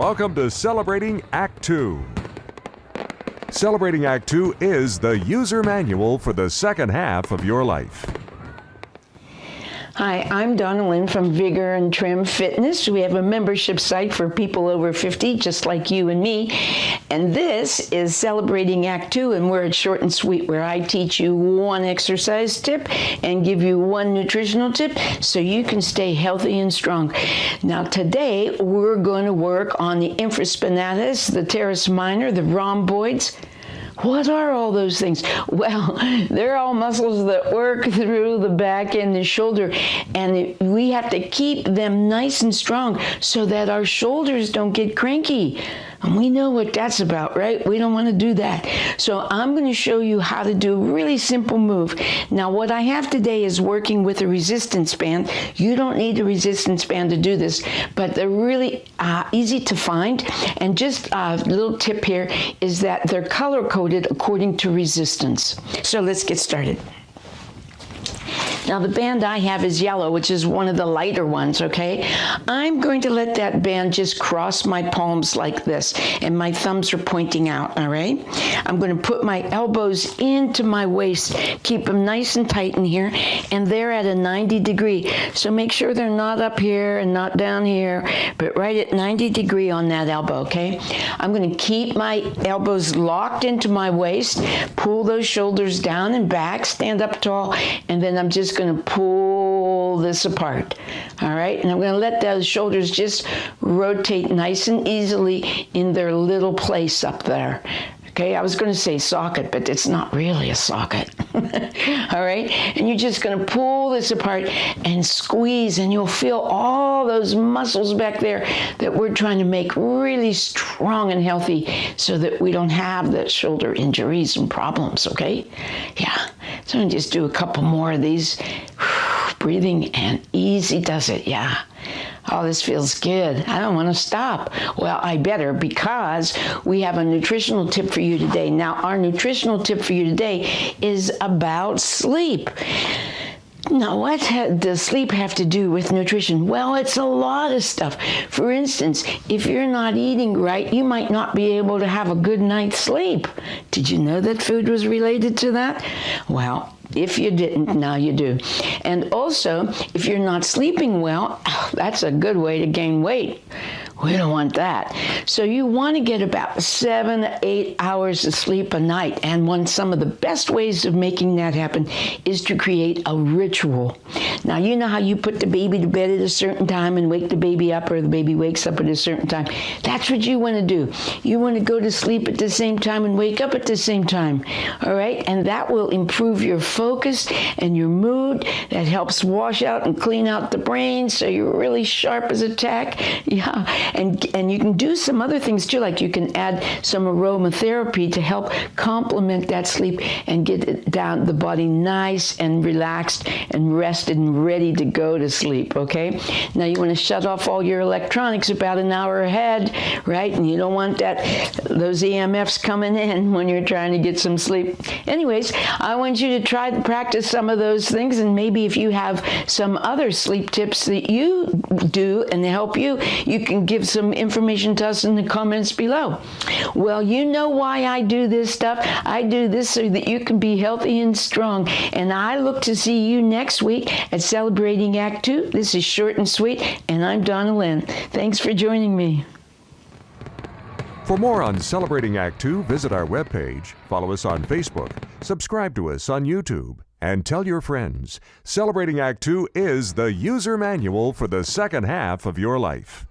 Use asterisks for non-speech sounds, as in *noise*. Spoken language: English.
Welcome to Celebrating Act 2. Celebrating Act 2 is the user manual for the second half of your life. Hi, I'm Donna Lynn from Vigor and Trim Fitness. We have a membership site for people over 50, just like you and me. And this is Celebrating Act 2, and we're at Short and Sweet, where I teach you one exercise tip and give you one nutritional tip so you can stay healthy and strong. Now, today we're going to work on the infraspinatus, the teres minor, the rhomboids, what are all those things? Well, *laughs* they're all muscles that work through the back and the shoulder, and we have to keep them nice and strong so that our shoulders don't get cranky. And we know what that's about, right? We don't want to do that. So I'm going to show you how to do a really simple move. Now, what I have today is working with a resistance band. You don't need a resistance band to do this, but they're really uh, easy to find. And just a little tip here is that they're color coded according to resistance. So let's get started. Now the band I have is yellow, which is one of the lighter ones, okay? I'm going to let that band just cross my palms like this, and my thumbs are pointing out, all right? I'm going to put my elbows into my waist, keep them nice and tight in here, and they're at a 90 degree. So make sure they're not up here and not down here, but right at 90 degree on that elbow, okay? I'm going to keep my elbows locked into my waist, pull those shoulders down and back, stand up tall, and then I'm just going to pull this apart. All right, and I'm going to let those shoulders just rotate nice and easily in their little place up there. Okay, I was going to say socket, but it's not really a socket. *laughs* all right, and you're just going to pull this apart and squeeze, and you'll feel all those muscles back there that we're trying to make really strong and healthy so that we don't have the shoulder injuries and problems. Okay, yeah. So I'm just do a couple more of these. *sighs* Breathing and easy does it, yeah. Oh, this feels good. I don't want to stop. Well, I better because we have a nutritional tip for you today. Now, our nutritional tip for you today is about sleep. Now, what does sleep have to do with nutrition? Well, it's a lot of stuff. For instance, if you're not eating right, you might not be able to have a good night's sleep. Did you know that food was related to that? Well, if you didn't, now you do. And also, if you're not sleeping well, *laughs* that's a good way to gain weight. We don't want that. So you want to get about seven eight hours of sleep a night. And one some of the best ways of making that happen is to create a ritual. Now you know how you put the baby to bed at a certain time and wake the baby up or the baby wakes up at a certain time. That's what you want to do. You want to go to sleep at the same time and wake up at the same time. All right? And that will improve your focus and your mood. That helps wash out and clean out the brain so you're really sharp as a tack. *laughs* Yeah and and you can do some other things too, like you can add some aromatherapy to help complement that sleep and get down the body nice and relaxed and rested and ready to go to sleep. Okay. Now you want to shut off all your electronics about an hour ahead, right? And you don't want that those EMFs coming in *laughs* when you're trying to get some sleep. Anyways, I want you to try to practice some of those things, and maybe if you have some other sleep tips that you do and help you, you can give give some information to us in the comments below. Well, you know why I do this stuff. I do this so that you can be healthy and strong. And I look to see you next week at Celebrating Act 2. This is short and sweet, and I'm Donna Lynn. Thanks for joining me. For more on Celebrating Act 2, visit our webpage, follow us on Facebook, subscribe to us on YouTube, and tell your friends. Celebrating Act 2 is the user manual for the second half of your life.